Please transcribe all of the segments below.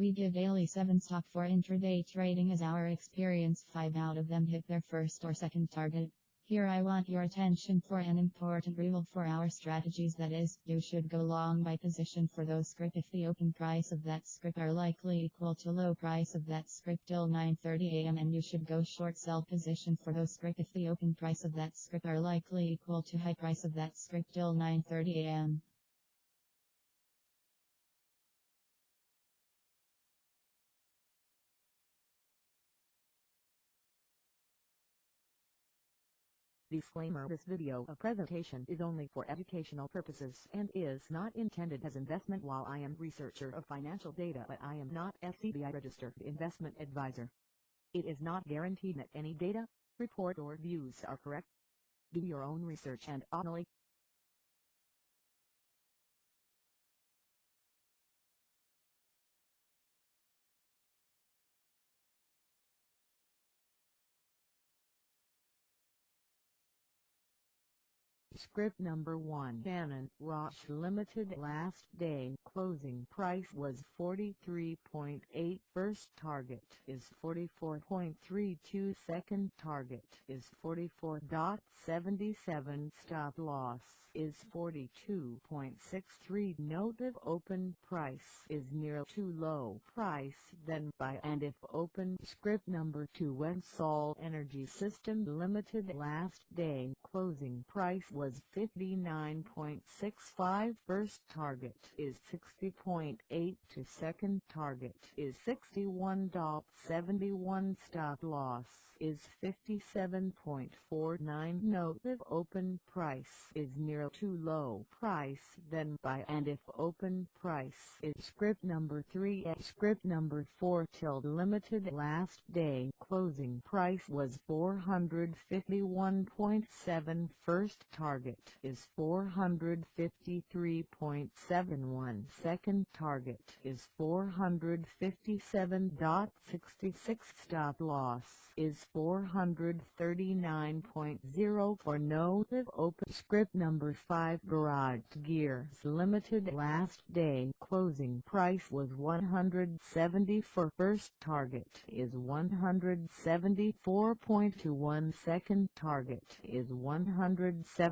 We give daily 7 stock for intraday trading as our experience. 5 out of them hit their first or second target. Here I want your attention for an important rule for our strategies. That is, you should go long by position for those script if the open price of that script are likely equal to low price of that script till 9.30 am and you should go short sell position for those script if the open price of that script are likely equal to high price of that script till 9.30 Disclaimer This video presentation is only for educational purposes and is not intended as investment while I am researcher of financial data but I am not SEBI registered investment advisor. It is not guaranteed that any data, report or views are correct. Do your own research and only Script number 1 Shannon Roche Limited last day closing price was 43.8 first target is 44.32 second target is 44.77 stop loss is 42.63 note if open price is near too low price then buy. And if open script number 2 Websol Energy System Limited last day closing price was 59.65 first target is 60.8 to second target is 61.71 stop loss is 57.49 note if open price is near too low price then buy and if open price is script number 3 at script number 4 till limited last day closing price was 451.7 first target is 453.71 second target is 457.66 stop loss is 439.0 for note if open script number 5 Garage Gears Limited. Last day closing price was 170 for first target is 174.21 second target is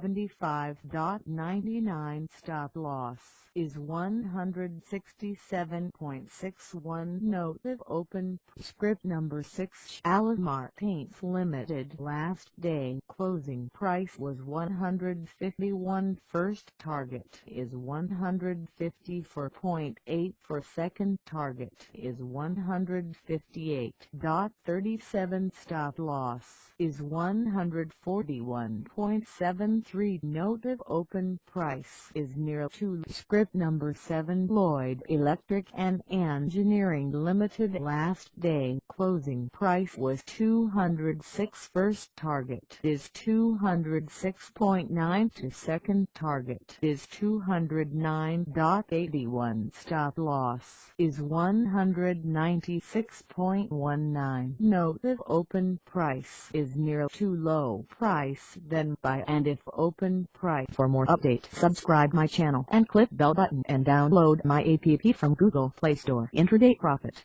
175.99 stop loss is 167.61 note if open script number 6 Shalimar Paints Limited. Last day closing price was 151 first target is 154.8 for second target is 158.37 stop loss is 141.73 note if open price is near to script number 7 Lloyd Electric and Engineering Limited. Last day closing price was 206 first target is 206.9 to second target is 209.81 stop loss is 196.19 note if open price is near too low price then buy and if open price for more update subscribe my channel and click bell button and download my app from Google Play Store. Intraday Profit